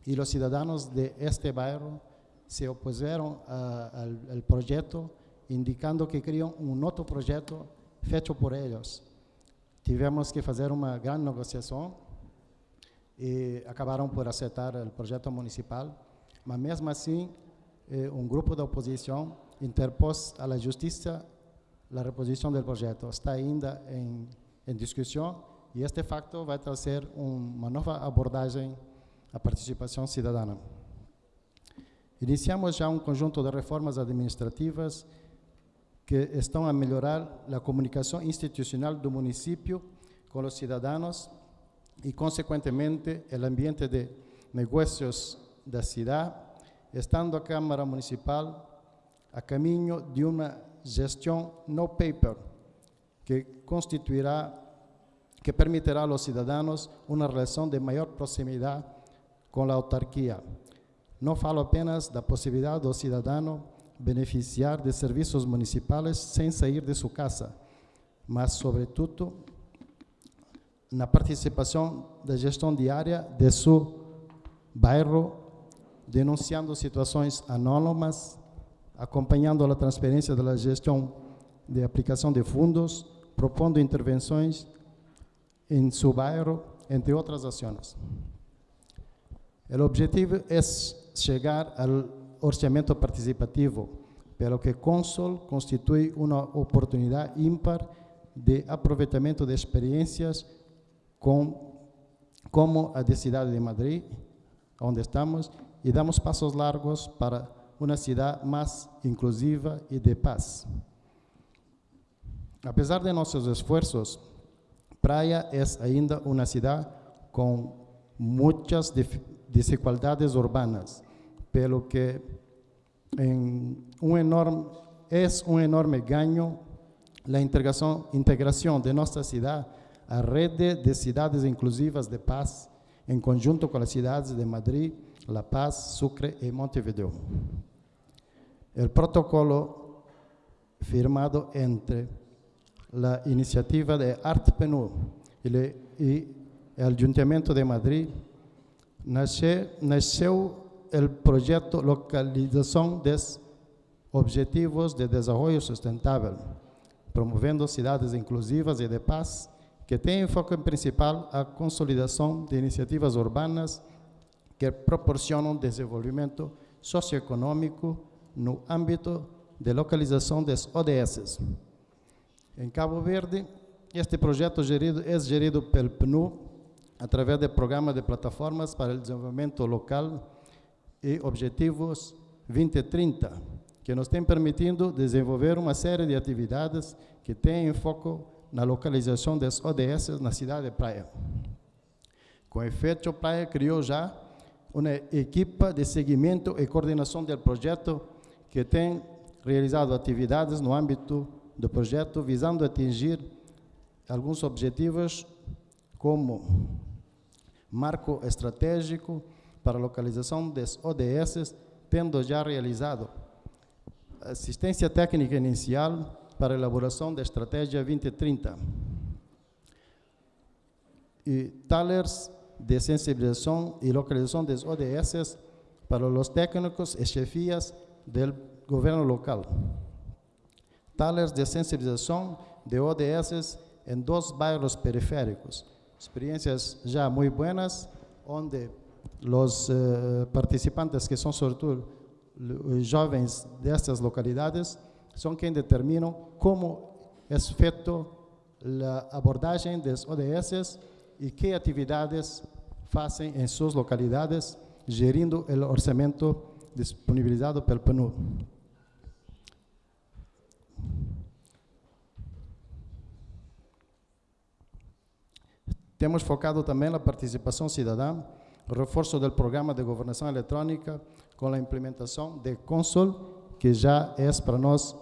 y los ciudadanos de este bairro se opusieron a- al, al proyecto, indicando que querían un otro proyecto feito por ellos. Tivemos que fazer uma grande negociação e acabaram por aceitar o projeto municipal, mas mesmo assim, eh, um grupo da oposição interpôs à justiça a reposição do projeto. Está ainda em, em discussão e este facto vai trazer um- uma nova abordagem à participação cidadã. Iniciamos já um conjunto de reformas administrativas que estão a melhorar a comunicação institucional do município com os cidadãos e, consequentemente, o ambiente de negócios da cidade, estando a Câmara Municipal a caminho de uma gestão no paper que constituirá, que permitirá aos cidadãos uma relação de maior proximidade com a autarquia. Não falo apenas da possibilidade do cidadão beneficiar de serviços municipais sem sair de sua casa, mas, sobretudo, na participação da gestão diária de seu bairro, denunciando situações anônimas, acompanhando a transferência da gestão de aplicação de fundos, propondo intervenções em seu bairro, entre outras ações. O objetivo é chegar ao orçamento participativo, pelo que Consul constitui uma oportunidade ímpar de aproveitamento de experiências com, como a da cidade de Madrid, onde estamos, e damos passos largos para uma cidade mais inclusiva e de paz. Apesar de nossos esforços, Praia é ainda uma cidade com muitas dif- desigualdades urbanas, pelo que em um enorme, é um enorme ganho a integração, integração de nossa cidade à rede de cidades inclusivas de paz, em conjunto com as cidades de Madrid, La Paz, Sucre e Montevideo. O protocolo firmado entre a iniciativa de Arte PNU e, o Ayuntamiento de Madrid nasce, nasceu o projeto Localização dos Objetivos de Desenvolvimento Sustentável, promovendo cidades inclusivas e de paz, que tem foco principal a consolidação de iniciativas urbanas que proporcionam desenvolvimento socioeconômico no âmbito de localização das ODS. Em Cabo Verde, este projeto gerido, é gerido pelo PNU através do Programa de Plataformas para o Desenvolvimento Local e Objetivos 2030, que nos tem permitindo desenvolver uma série de atividades que têm foco na localização das ODS na cidade de Praia. Com efeito, Praia criou já uma equipa de seguimento e coordenação do projeto que tem realizado atividades no âmbito do projeto visando atingir alguns objetivos como marco estratégico para localização das ODS, tendo já realizado assistência técnica inicial para elaboração da Estratégia 2030 e talers de sensibilização e localização das ODS para os técnicos e chefias do governo local. Talers de sensibilização de ODS em dois bairros periféricos. Experiências já muito buenas, onde os eh, participantes, que são sobretudo jovens dessas localidades, são quem determinam como é feito a abordagem das ODS e que atividades fazem em suas localidades, gerindo o orçamento disponibilizado pelo PNUD. Temos focado também na participação cidadã, reforço do programa de governação eletrônica com a implementação de Consul, que já é para nós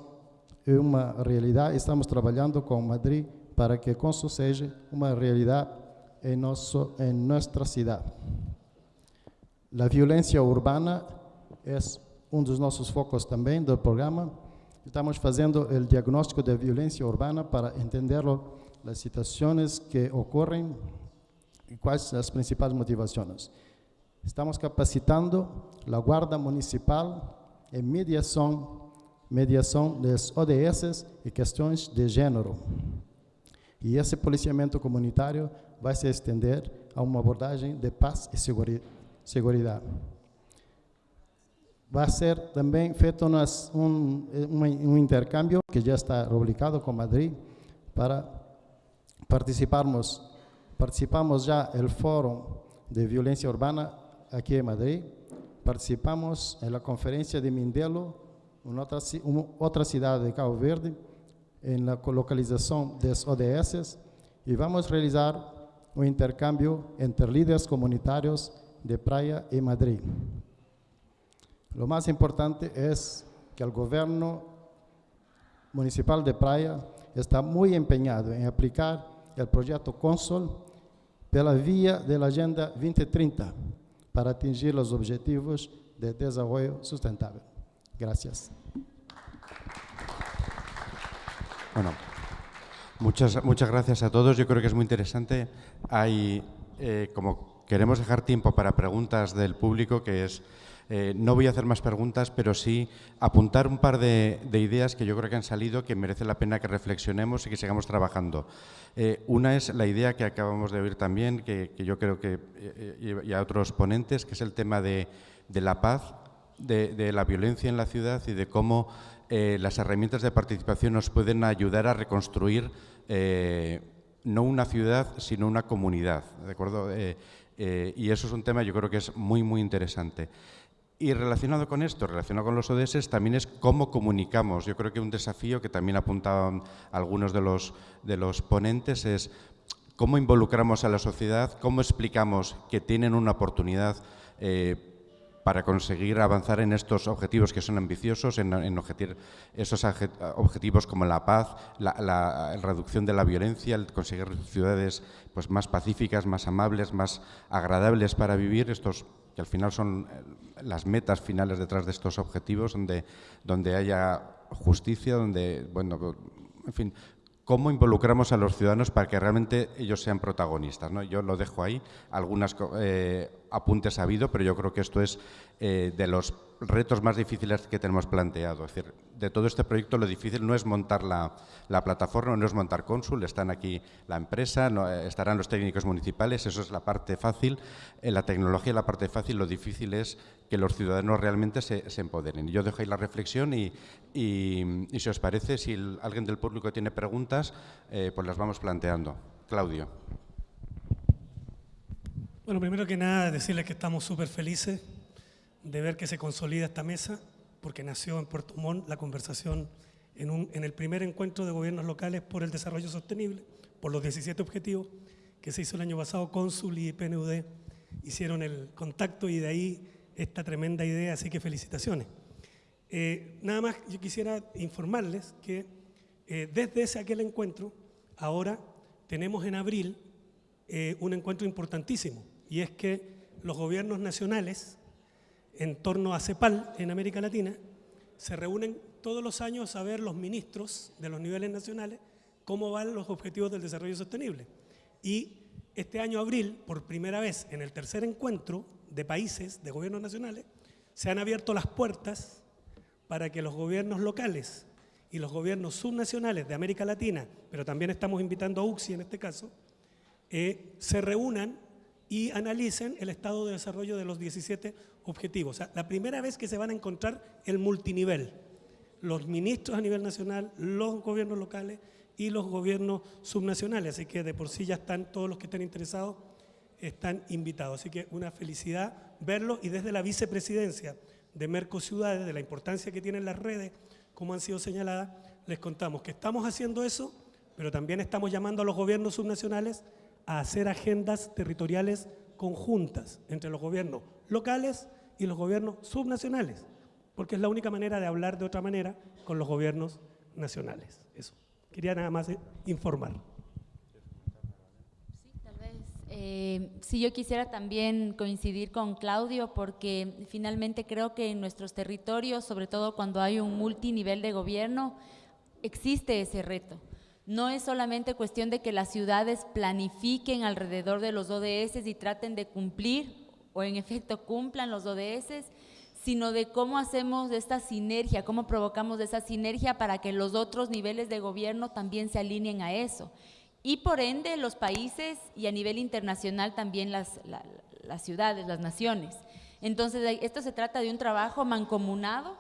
uma realidade. Estamos trabalhando com Madrid para que Consul seja uma realidade em, nosso, em nossa cidade. A violência urbana é um dos nossos focos também do programa. Estamos fazendo o diagnóstico da violência urbana para entender as situações que ocorrem e quais as principais motivações. Estamos capacitando a Guarda Municipal em mediação, mediação das ODS e questões de gênero. E esse policiamento comunitário vai se estender a uma abordagem de paz e segurança. Vai ser também feito um, um, um intercâmbio que já está rubricado com Madrid para participarmos, participamos já do Fórum de Violência Urbana aqui em Madrid, participamos na conferência de Mindelo, uma outra cidade de Cabo Verde, na localização das ODS, e vamos realizar um intercâmbio entre líderes comunitários de Praia e Madrid. O mais importante é que o governo municipal de Praia está muito empenhado em aplicar o projeto Consul pela via da Agenda 2030 para atingir os objetivos de desenvolvimento sustentável. Gracias. Bueno, muchas, muchas gracias a todos. Yo creo que es muy interesante. Hay, eh, como queremos dejar tiempo para preguntas del público, que es eh, no voy a hacer más preguntas, pero sí apuntar un par de, ideas que yo creo que han salido que merece la pena que reflexionemos y que sigamos trabajando. Eh, una es la idea que acabamos de oír también, que, yo creo que, eh, y a otros ponentes, que es el tema de, la paz, de, la violencia en la ciudad y de cómo las herramientas de participación nos pueden ayudar a reconstruir no una ciudad, sino una comunidad. ¿de acuerdo? y eso es un tema yo creo que es muy, muy interesante. Y relacionado con esto, relacionado con los ODS, también es cómo comunicamos. Yo creo que un desafío que también apuntaban algunos de los, de los ponentes es cómo involucramos a la sociedad, cómo explicamos que tienen una oportunidad eh, para conseguir avanzar en estos objetivos que son ambiciosos, en, en esos objetivos como la paz, la, la, reducción de la violencia, el conseguir ciudades pues, más pacíficas, más amables, más agradables para vivir, estos que al final son eh, las metas finales detrás de estos objetivos, donde, donde haya justicia, donde, bueno, en fin, cómo involucramos a los ciudadanos para que realmente ellos sean protagonistas. ¿no? Yo lo dejo ahí, algunas eh, apuntes ha habido, pero yo creo que esto es eh, de los retos más difíciles que tenemos planteado. Es decir, de todo este proyecto lo difícil no es montar la, plataforma, no es montar Consul, están aquí la empresa, eh, estarán los técnicos municipales, eso es la parte fácil. En la tecnología la parte fácil, lo difícil es que los ciudadanos realmente se, empoderen. Yo dejo ahí la reflexión y, si os parece, si alguien del público tiene preguntas, pues las vamos planteando. Claudio. Bueno, primero que nada, decirles que estamos súper felices de ver que se consolida esta mesa, porque nació en Puerto Montt la conversación en, en el primer encuentro de gobiernos locales por el desarrollo sostenible, por los 17 objetivos que se hizo el año pasado, Cónsul y PNUD hicieron el contacto y de ahí esta tremenda idea, así que felicitaciones. Eh, nada más yo quisiera informarles que eh, desde ese aquel encuentro, ahora tenemos en abril eh, un encuentro importantísimo, y es que los gobiernos nacionales en torno a CEPAL en América Latina, se reúnen todos los años a ver los ministros de los niveles nacionales cómo van los objetivos del desarrollo sostenible. Y este año abril, por primera vez en el tercer encuentro de países, de gobiernos nacionales, se han abierto las puertas para que los gobiernos locales y los gobiernos subnacionales de América Latina, pero también estamos invitando a UCSI en este caso, eh, se reúnan y analicen el estado de desarrollo de los 17 objetivos. O sea, la primera vez que se van a encontrar el multinivel, los ministros a nivel nacional, los gobiernos locales y los gobiernos subnacionales. Así que de por sí ya están todos los que están interesados, están invitados. Así que una felicidad verlo y desde la vicepresidencia de Mercociudades, de la importancia que tienen las redes, como han sido señaladas, les contamos que estamos haciendo eso, pero también estamos llamando a los gobiernos subnacionales a hacer agendas territoriales conjuntas entre los gobiernos locales y los gobiernos subnacionales, porque es la única manera de hablar de otra manera con los gobiernos nacionales. Eso. Quería nada más informar. Eh, sí, yo quisiera también coincidir con Claudio porque finalmente creo que en nuestros territorios, sobre todo cuando hay un multinivel de gobierno, existe ese reto. No es solamente cuestión de que las ciudades planifiquen alrededor de los ODS y traten de cumplir o en efecto cumplan los ODS, sino de cómo hacemos esta sinergia, cómo provocamos esa sinergia para que los otros niveles de gobierno también se alineen a eso. Y por ende los países y a nivel internacional también las, las ciudades, las naciones. Entonces esto se trata de un trabajo mancomunado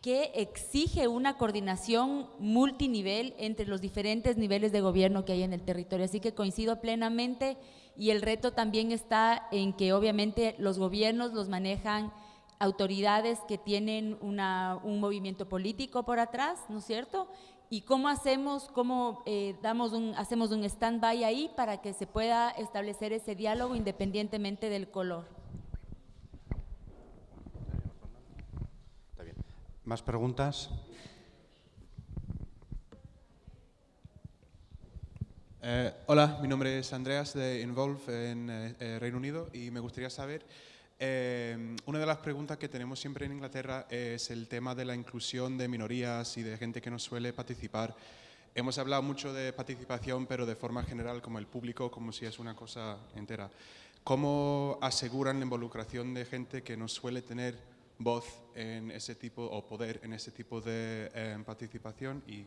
que exige una coordinación multinivel entre los diferentes niveles de gobierno que hay en el territorio. Así que coincido plenamente y el reto también está en que obviamente los gobiernos los manejan autoridades que tienen una, un movimiento político por atrás, ¿no es cierto? ¿Y cómo hacemos, cómo eh, damos un, hacemos un stand-by ahí para que se pueda establecer ese diálogo independientemente del color? ¿Más preguntas? Eh, hola, mi nombre es Andreas de Involve en eh, eh, Reino Unido y me gustaría saber, una de las preguntas que tenemos siempre en Inglaterra es el tema de la inclusión de minorías y de gente que no suele participar. Hemos hablado mucho de participación, pero de forma general como el público, como si es una cosa entera. ¿Cómo aseguran la involucración de gente que no suele tener voz en ese tipo o poder en ese tipo de eh, participación y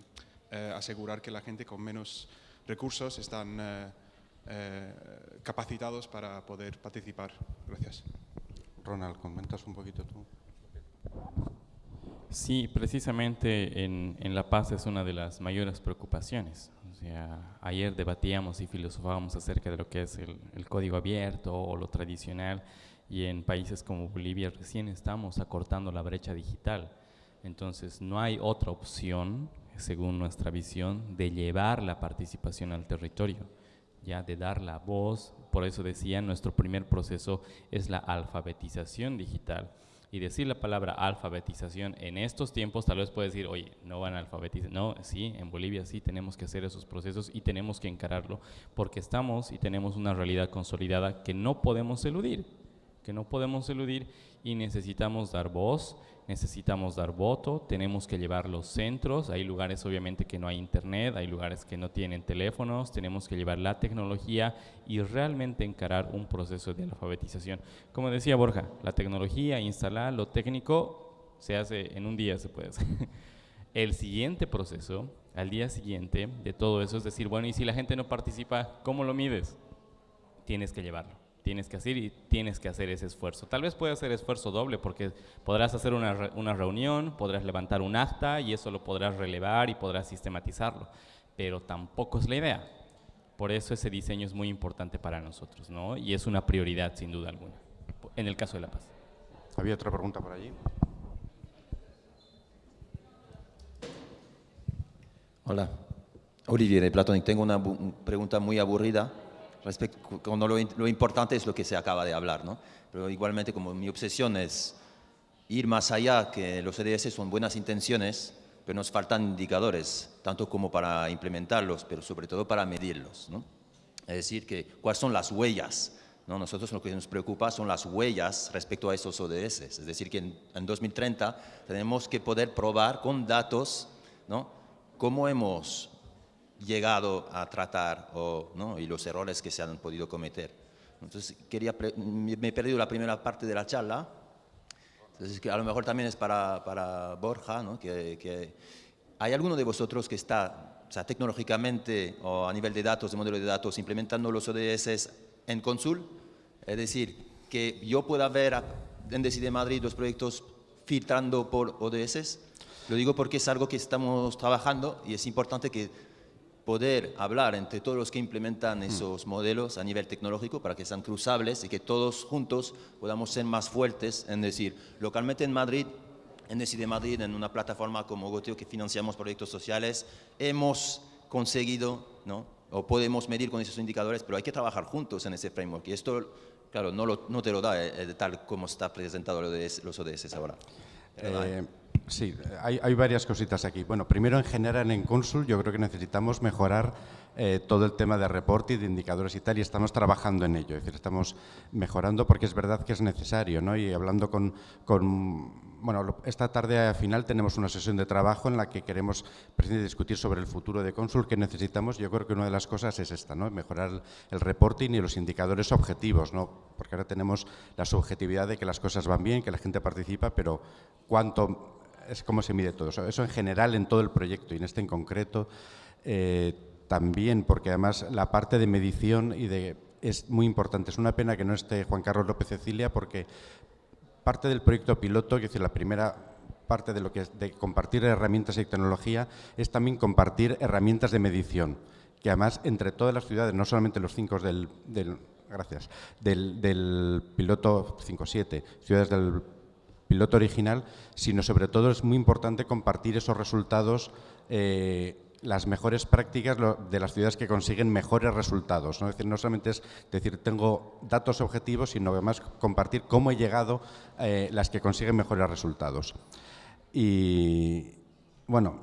eh, asegurar que la gente con menos recursos están eh, capacitados para poder participar. Gracias. Ronald, comentas un poquito tú. Sí, precisamente en, en, La Paz es una de las mayores preocupaciones. O sea, ayer debatíamos y filosofábamos acerca de lo que es el, el código abierto o lo tradicional y en países como Bolivia recién estamos acortando la brecha digital. Entonces no hay otra opción, según nuestra visión, de llevar la participación al territorio, ya de dar la voz. Por eso decía, nuestro primer proceso es la alfabetización digital. Y decir la palabra alfabetización en estos tiempos tal vez puede decir, oye, no van a alfabetizar. No, sí, en Bolivia sí tenemos que hacer esos procesos y tenemos que encararlo porque estamos y tenemos una realidad consolidada que no podemos eludir que no podemos eludir y necesitamos dar voz, necesitamos dar voto, tenemos que llevar los centros, hay lugares obviamente que no hay internet, hay lugares que no tienen teléfonos, tenemos que llevar la tecnología y realmente encarar un proceso de alfabetización. Como decía Borja, la tecnología, instalar lo técnico se hace en un día, se puede hacer. El siguiente proceso, al día siguiente de todo eso, es decir, bueno, y si la gente no participa, ¿cómo lo mides? Tienes que llevarlo tienes que hacer y tienes que hacer ese esfuerzo. Tal vez puedas hacer esfuerzo doble porque podrás hacer una, una, reunión, podrás levantar un acta y eso lo podrás relevar y podrás sistematizarlo, pero tampoco es la idea. Por eso ese diseño es muy importante para nosotros, ¿no? Y es una prioridad sin duda alguna, en el caso de La Paz. Había otra pregunta por allí. Hola, Olivier de Platón. Tengo una pregunta muy aburrida respecto, cuando lo, lo, importante es lo que se acaba de hablar, ¿no? Pero igualmente como mi obsesión es ir más allá, que los EDS son buenas intenciones, pero nos faltan indicadores, tanto como para implementarlos, pero sobre todo para medirlos, ¿no? Es decir, que cuáles son las huellas ¿no? Nosotros lo que nos preocupa son las huellas respecto a esos ODS. Es decir, que en, en 2030 tenemos que poder probar con datos ¿no? cómo hemos llegado a tratar o, ¿no? y los errores que se han podido cometer. Entonces, quería me he perdido la primera parte de la charla. Entonces, a lo mejor también es para, para Borja, ¿no? que, que ¿hay alguno de vosotros que está, o sea, tecnológicamente o a nivel de datos, de modelo de datos, implementando los ODS en Consul? Es decir, que yo pueda ver en Decide Madrid los proyectos filtrando por ODS. Lo digo porque es algo que estamos trabajando y es importante que poder hablar entre todos los que implementan esos modelos a nivel tecnológico para que sean cruzables y que todos juntos podamos ser más fuertes en decir, localmente en Madrid, en Decide Madrid, en una plataforma como Goteo que financiamos proyectos sociales, hemos conseguido, ¿no? o podemos medir con esos indicadores, pero hay que trabajar juntos en ese framework. Y esto, claro, no, lo- no te lo da eh, tal como está presentado los ODS ahora. Eh, sí, hay, varias cositas aquí. Bueno, primero en general en Consul yo creo que necesitamos mejorar eh, todo el tema de reporte y de indicadores y tal, y estamos trabajando en ello. Es decir, estamos mejorando porque es verdad que es necesario, ¿no? Y hablando con, con bueno, esta tarde al final tenemos una sesión de trabajo en la que queremos discutir sobre el futuro de Consul que necesitamos. Yo creo que una de las cosas es esta, ¿no? Mejorar el reporting y los indicadores objetivos, ¿no? Porque ahora tenemos la subjetividad de que las cosas van bien, que la gente participa, pero cuánto es cómo se mide todo eso. En general en todo el proyecto y en este en concreto eh, también, porque además la parte de medición y de es muy importante. Es una pena que no esté Juan Carlos López Cecilia porque parte del proyecto piloto, es decir, la primera parte de lo que es de compartir herramientas y tecnología es también compartir herramientas de medición, que además entre todas las ciudades, no solamente los cinco del, del- gracias, del, del piloto 5-7, ciudades del piloto original, sino sobre todo es muy importante compartir esos resultados, eh, las mejores prácticas de las ciudades que consiguen mejores resultados. ¿no? Es decir, no solamente es decir, tengo datos objetivos, sino además compartir cómo he llegado eh, las que consiguen mejores resultados. Y bueno,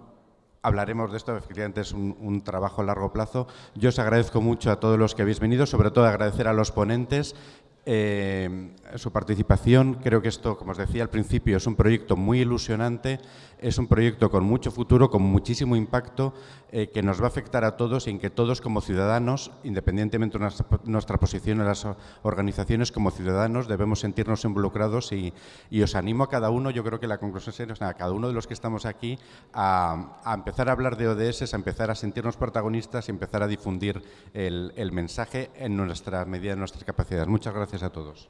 hablaremos de esto, efectivamente es un trabajo a largo plazo. Yo os agradezco mucho a todos los que habéis venido, sobre todo agradecer a los ponentes eh, su participación. Creo que esto, como os decía al principio, es un proyecto muy ilusionante, es un proyecto con mucho futuro, con muchísimo impacto, eh, que nos va a afectar a todos y en que todos como ciudadanos, independientemente de nuestra, posición en las organizaciones, como ciudadanos debemos sentirnos involucrados y, os animo a cada uno, yo creo que la conclusión sea, a cada uno de los que estamos aquí, a, empezar a hablar de ODS, a empezar a sentirnos protagonistas y empezar a difundir el, mensaje en nuestra medida de nuestras capacidades. Muchas gracias a todos.